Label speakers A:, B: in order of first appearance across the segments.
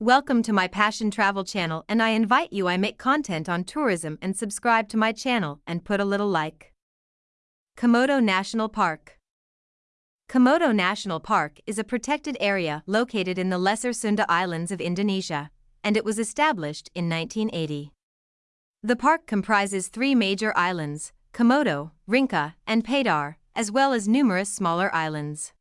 A: Welcome to my Passion Travel channel and I invite you I make content on tourism and subscribe to my channel and put a little like. Komodo National Park Komodo National Park is a protected area located in the Lesser Sunda Islands of Indonesia, and it was established in 1980. The park comprises three major islands, Komodo, Rinca, and Padar, as well as numerous smaller islands.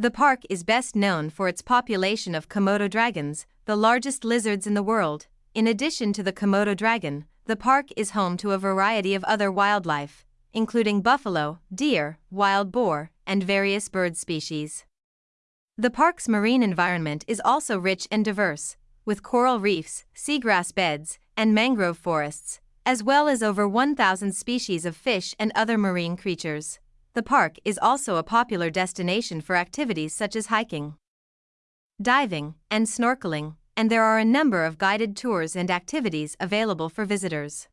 A: The park is best known for its population of Komodo dragons, the largest lizards in the world. In addition to the Komodo dragon, the park is home to a variety of other wildlife, including buffalo, deer, wild boar, and various bird species. The park's marine environment is also rich and diverse, with coral reefs, seagrass beds, and mangrove forests, as well as over 1,000 species of fish and other marine creatures. The park is also a popular destination for activities such as hiking, diving, and snorkeling, and there are a number of guided tours and activities available for visitors.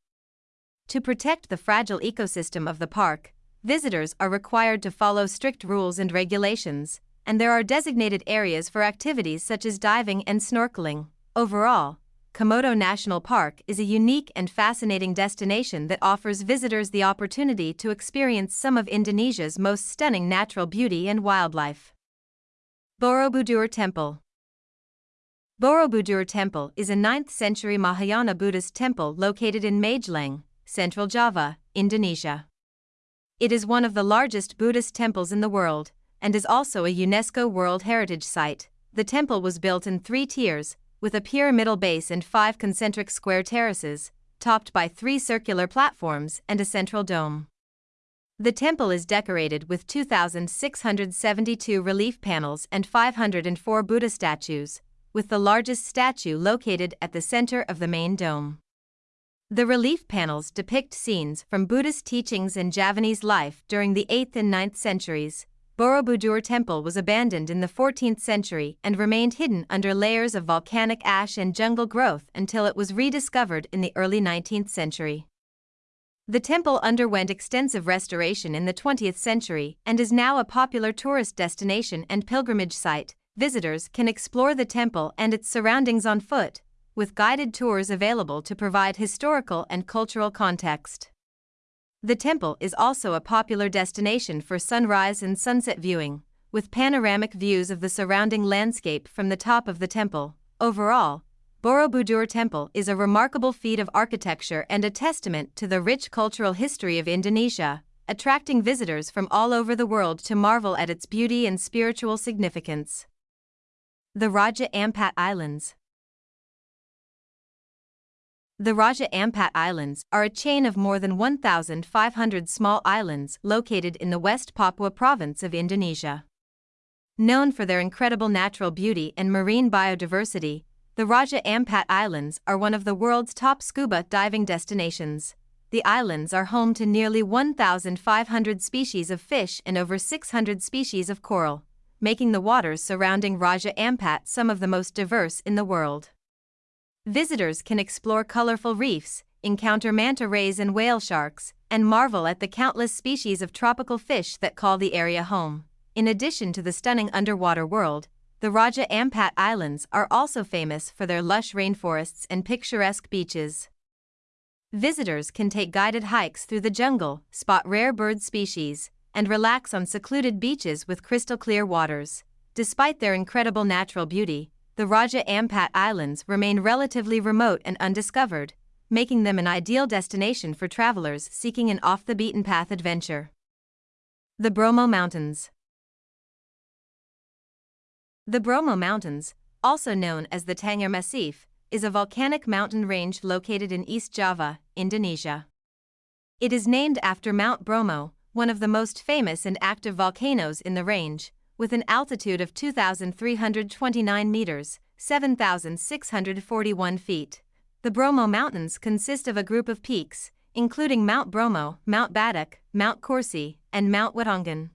A: To protect the fragile ecosystem of the park, visitors are required to follow strict rules and regulations, and there are designated areas for activities such as diving and snorkeling. Overall, Komodo National Park is a unique and fascinating destination that offers visitors the opportunity to experience some of Indonesia's most stunning natural beauty and wildlife. Borobudur Temple Borobudur Temple is a 9th century Mahayana Buddhist temple located in Magelang, Central Java, Indonesia. It is one of the largest Buddhist temples in the world and is also a UNESCO World Heritage Site. The temple was built in three tiers, with a pyramidal base and five concentric square terraces, topped by three circular platforms and a central dome. The temple is decorated with 2,672 relief panels and 504 Buddha statues, with the largest statue located at the center of the main dome. The relief panels depict scenes from Buddhist teachings and Javanese life during the 8th and 9th centuries, Borobudur Temple was abandoned in the 14th century and remained hidden under layers of volcanic ash and jungle growth until it was rediscovered in the early 19th century. The temple underwent extensive restoration in the 20th century and is now a popular tourist destination and pilgrimage site. Visitors can explore the temple and its surroundings on foot, with guided tours available to provide historical and cultural context. The temple is also a popular destination for sunrise and sunset viewing, with panoramic views of the surrounding landscape from the top of the temple. Overall, Borobudur Temple is a remarkable feat of architecture and a testament to the rich cultural history of Indonesia, attracting visitors from all over the world to marvel at its beauty and spiritual significance. The Raja Ampat Islands the Raja Ampat Islands are a chain of more than 1,500 small islands located in the West Papua province of Indonesia. Known for their incredible natural beauty and marine biodiversity, the Raja Ampat Islands are one of the world's top scuba diving destinations. The islands are home to nearly 1,500 species of fish and over 600 species of coral, making the waters surrounding Raja Ampat some of the most diverse in the world. Visitors can explore colorful reefs, encounter manta rays and whale sharks, and marvel at the countless species of tropical fish that call the area home. In addition to the stunning underwater world, the Raja Ampat Islands are also famous for their lush rainforests and picturesque beaches. Visitors can take guided hikes through the jungle, spot rare bird species, and relax on secluded beaches with crystal clear waters. Despite their incredible natural beauty, the Raja Ampat Islands remain relatively remote and undiscovered, making them an ideal destination for travelers seeking an off the beaten path adventure. The Bromo Mountains The Bromo Mountains, also known as the Tengger Massif, is a volcanic mountain range located in East Java, Indonesia. It is named after Mount Bromo, one of the most famous and active volcanoes in the range, with an altitude of 2,329 meters, 7,641 feet. The Bromo Mountains consist of a group of peaks, including Mount Bromo, Mount Badak, Mount Kursi, and Mount Watangan.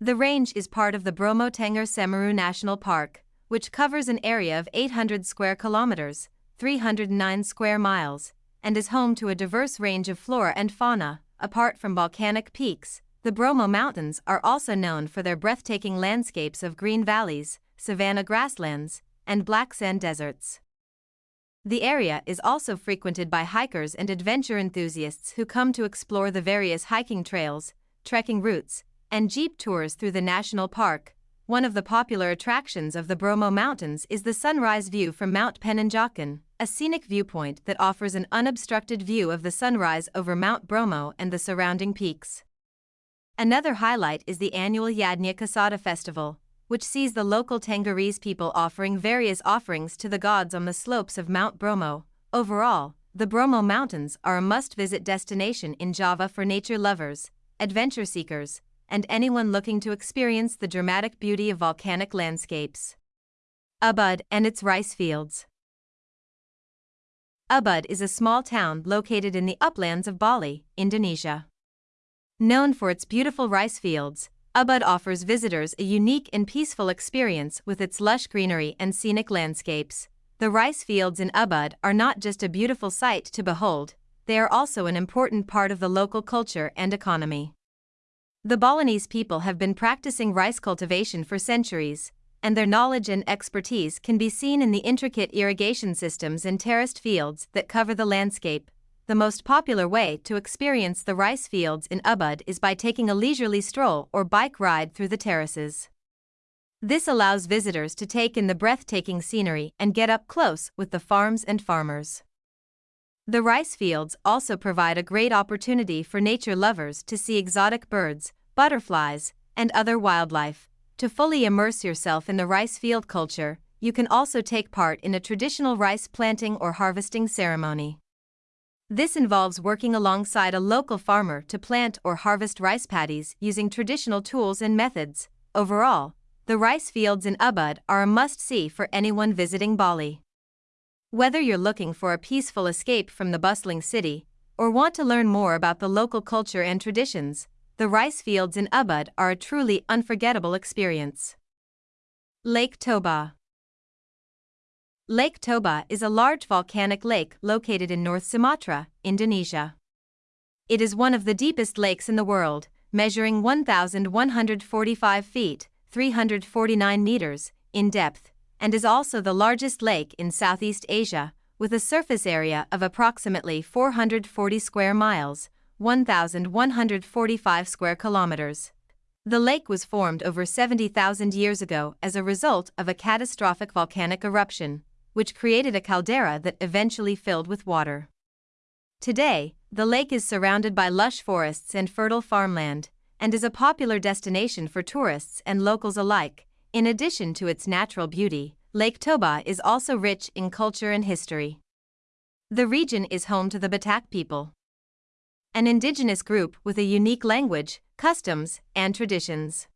A: The range is part of the Bromo Tengger Semeru National Park, which covers an area of 800 square kilometers, 309 square miles, and is home to a diverse range of flora and fauna, apart from volcanic peaks, the Bromo Mountains are also known for their breathtaking landscapes of green valleys, savanna grasslands, and black sand deserts. The area is also frequented by hikers and adventure enthusiasts who come to explore the various hiking trails, trekking routes, and jeep tours through the national park. One of the popular attractions of the Bromo Mountains is the sunrise view from Mount Penanjakan, a scenic viewpoint that offers an unobstructed view of the sunrise over Mount Bromo and the surrounding peaks. Another highlight is the annual Yadnya Kasada festival, which sees the local Tenggerese people offering various offerings to the gods on the slopes of Mount Bromo. Overall, the Bromo Mountains are a must visit destination in Java for nature lovers, adventure seekers, and anyone looking to experience the dramatic beauty of volcanic landscapes. Ubud and its rice fields. Ubud is a small town located in the uplands of Bali, Indonesia. Known for its beautiful rice fields, Ubud offers visitors a unique and peaceful experience with its lush greenery and scenic landscapes. The rice fields in Ubud are not just a beautiful sight to behold, they are also an important part of the local culture and economy. The Balinese people have been practicing rice cultivation for centuries, and their knowledge and expertise can be seen in the intricate irrigation systems and terraced fields that cover the landscape. The most popular way to experience the rice fields in Ubud is by taking a leisurely stroll or bike ride through the terraces. This allows visitors to take in the breathtaking scenery and get up close with the farms and farmers. The rice fields also provide a great opportunity for nature lovers to see exotic birds, butterflies, and other wildlife, to fully immerse yourself in the rice field culture, you can also take part in a traditional rice planting or harvesting ceremony. This involves working alongside a local farmer to plant or harvest rice paddies using traditional tools and methods. Overall, the rice fields in Ubud are a must see for anyone visiting Bali. Whether you're looking for a peaceful escape from the bustling city or want to learn more about the local culture and traditions, the rice fields in Ubud are a truly unforgettable experience. Lake Toba Lake Toba is a large volcanic lake located in North Sumatra, Indonesia. It is one of the deepest lakes in the world, measuring 1,145 feet, 349 meters, in depth, and is also the largest lake in Southeast Asia, with a surface area of approximately 440 square miles, 1,145 square kilometers. The lake was formed over 70,000 years ago as a result of a catastrophic volcanic eruption, which created a caldera that eventually filled with water. Today, the lake is surrounded by lush forests and fertile farmland, and is a popular destination for tourists and locals alike. In addition to its natural beauty, Lake Toba is also rich in culture and history. The region is home to the Batak people an indigenous group with a unique language, customs, and traditions.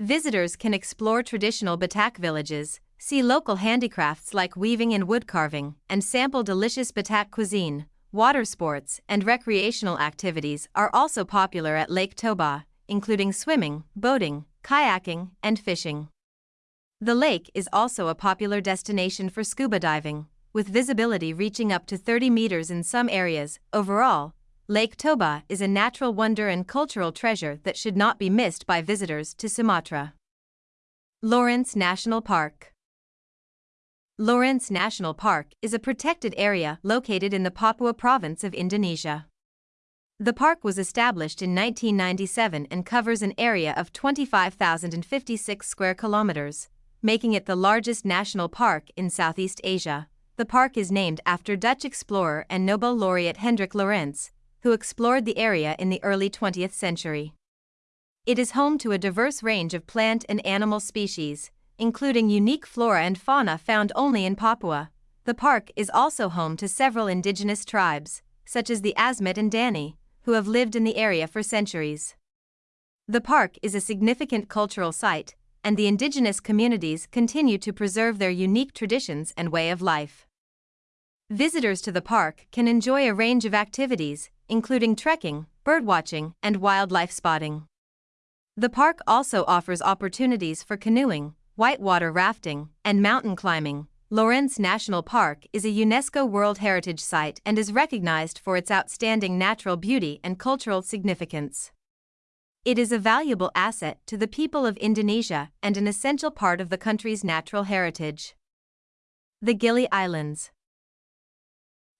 A: Visitors can explore traditional Batak villages, see local handicrafts like weaving and wood carving, and sample delicious Batak cuisine. Water sports and recreational activities are also popular at Lake Toba, including swimming, boating, kayaking, and fishing. The lake is also a popular destination for scuba diving, with visibility reaching up to 30 meters in some areas. Overall, Lake Toba is a natural wonder and cultural treasure that should not be missed by visitors to Sumatra. Lorentz National Park Lorentz National Park is a protected area located in the Papua province of Indonesia. The park was established in 1997 and covers an area of 25,056 square kilometers, making it the largest national park in Southeast Asia. The park is named after Dutch explorer and Nobel laureate Hendrik Lorentz, who explored the area in the early 20th century. It is home to a diverse range of plant and animal species, including unique flora and fauna found only in Papua. The park is also home to several indigenous tribes, such as the Asmat and Dani, who have lived in the area for centuries. The park is a significant cultural site, and the indigenous communities continue to preserve their unique traditions and way of life. Visitors to the park can enjoy a range of activities, including trekking, birdwatching, and wildlife spotting. The park also offers opportunities for canoeing, whitewater rafting, and mountain climbing. Lorentz National Park is a UNESCO World Heritage Site and is recognized for its outstanding natural beauty and cultural significance. It is a valuable asset to the people of Indonesia and an essential part of the country's natural heritage. The Gili Islands.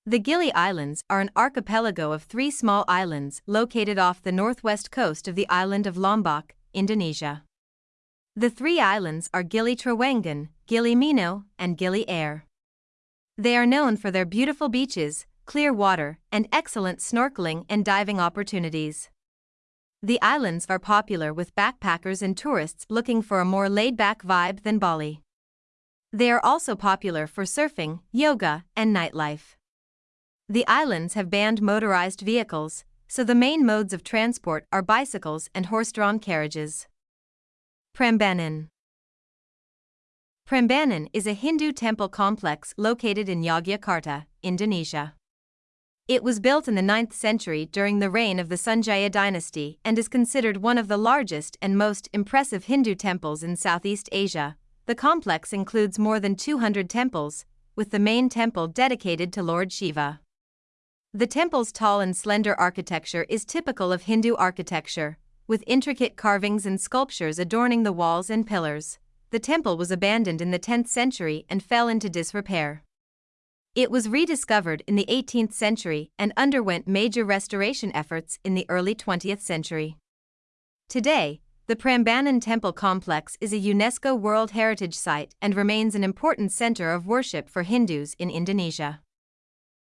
A: The Gili Islands are an archipelago of three small islands located off the northwest coast of the island of Lombok, Indonesia. The three islands are Gili Trawangan, Gili Meno, and Gili Air. They are known for their beautiful beaches, clear water, and excellent snorkeling and diving opportunities. The islands are popular with backpackers and tourists looking for a more laid back vibe than Bali. They are also popular for surfing, yoga, and nightlife. The islands have banned motorized vehicles, so the main modes of transport are bicycles and horse drawn carriages. Prambanan Prambanan is a Hindu temple complex located in Yogyakarta, Indonesia. It was built in the 9th century during the reign of the Sanjaya dynasty and is considered one of the largest and most impressive Hindu temples in Southeast Asia, the complex includes more than 200 temples, with the main temple dedicated to Lord Shiva. The temple's tall and slender architecture is typical of Hindu architecture, with intricate carvings and sculptures adorning the walls and pillars. The temple was abandoned in the 10th century and fell into disrepair. It was rediscovered in the 18th century and underwent major restoration efforts in the early 20th century. Today, the Prambanan Temple Complex is a UNESCO World Heritage Site and remains an important center of worship for Hindus in Indonesia.